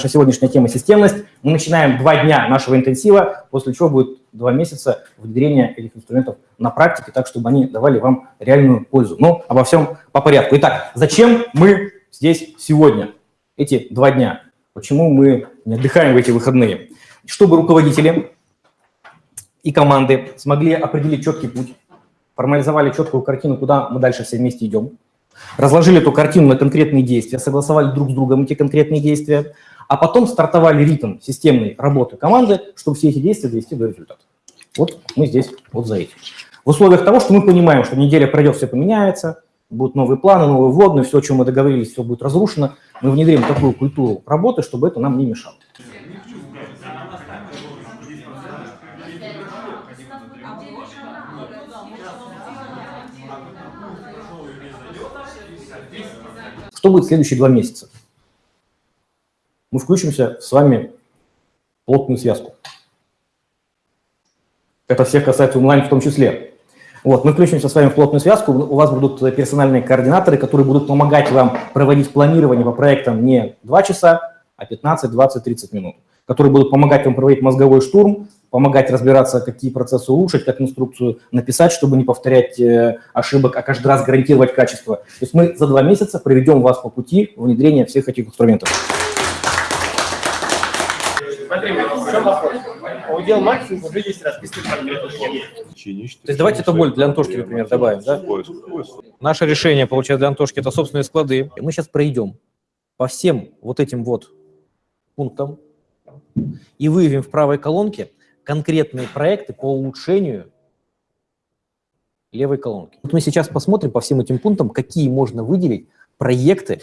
Наша сегодняшняя тема – системность. Мы начинаем два дня нашего интенсива, после чего будет два месяца внедрения этих инструментов на практике, так, чтобы они давали вам реальную пользу. Но обо всем по порядку. Итак, зачем мы здесь сегодня, эти два дня? Почему мы не отдыхаем в эти выходные? Чтобы руководители и команды смогли определить четкий путь, формализовали четкую картину, куда мы дальше все вместе идем, разложили эту картину на конкретные действия, согласовали друг с другом эти конкретные действия, а потом стартовали ритм системной работы команды, чтобы все эти действия довести до результата. Вот мы здесь вот за этим. В условиях того, что мы понимаем, что неделя пройдет, все поменяется, будут новые планы, новые вводные, все, о чем мы договорились, все будет разрушено, мы внедрим такую культуру работы, чтобы это нам не мешало. Что будет в следующие два месяца? мы включимся с вами в плотную связку. Это всех касается онлайн в том числе. Вот, мы включимся с вами в плотную связку, у вас будут персональные координаторы, которые будут помогать вам проводить планирование по проектам не 2 часа, а 15, 20, 30 минут, которые будут помогать вам проводить мозговой штурм, помогать разбираться, какие процессы улучшить, как инструкцию написать, чтобы не повторять э, ошибок, а каждый раз гарантировать качество. То есть мы за два месяца проведем вас по пути внедрения всех этих инструментов. Смотри, в чем вопрос? Удел максимум уже есть расписан конкретно. То есть давайте это боль для Антошки, например, добавим, да? Наше решение, получается, для Антошки – это собственные склады. И мы сейчас пройдем по всем вот этим вот пунктам и выявим в правой колонке конкретные проекты по улучшению левой колонки. Вот мы сейчас посмотрим по всем этим пунктам, какие можно выделить проекты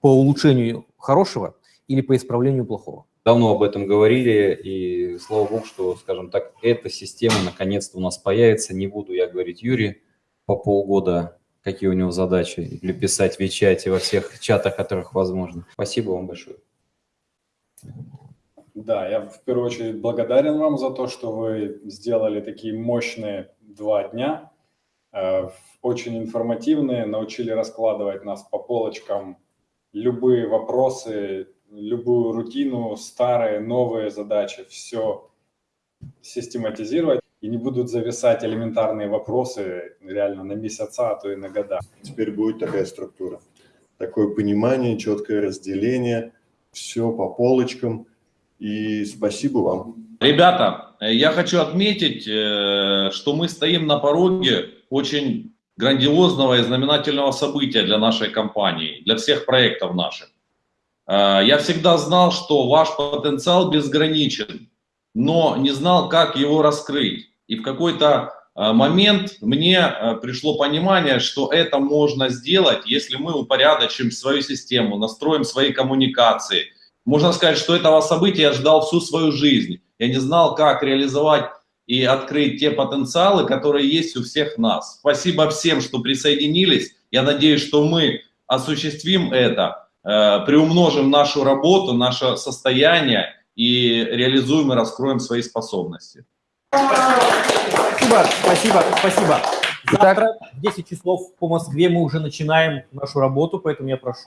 по улучшению хорошего или по исправлению плохого давно об этом говорили, и слава богу, что, скажем так, эта система наконец-то у нас появится. Не буду я говорить Юрий по полгода, какие у него задачи, или писать в Вичате, во всех чатах, которых возможно. Спасибо вам большое. Да, я в первую очередь благодарен вам за то, что вы сделали такие мощные два дня, э, очень информативные, научили раскладывать нас по полочкам, любые вопросы, любую рутину, старые, новые задачи, все систематизировать, и не будут зависать элементарные вопросы реально на месяца, а то и на года. Теперь будет такая структура, такое понимание, четкое разделение, все по полочкам, и спасибо вам. Ребята, я хочу отметить, э, что мы стоим на пороге очень грандиозного и знаменательного события для нашей компании, для всех проектов наших. Э, я всегда знал, что ваш потенциал безграничен, но не знал, как его раскрыть. И в какой-то э, момент мне э, пришло понимание, что это можно сделать, если мы упорядочим свою систему, настроим свои коммуникации. Можно сказать, что этого события я ждал всю свою жизнь. Я не знал, как реализовать и открыть те потенциалы, которые есть у всех нас. Спасибо всем, что присоединились. Я надеюсь, что мы осуществим это. Э, приумножим нашу работу, наше состояние и реализуем и раскроем свои способности. Спасибо, спасибо, спасибо. Завтра в 10 часов по Москве мы уже начинаем нашу работу, поэтому я прошу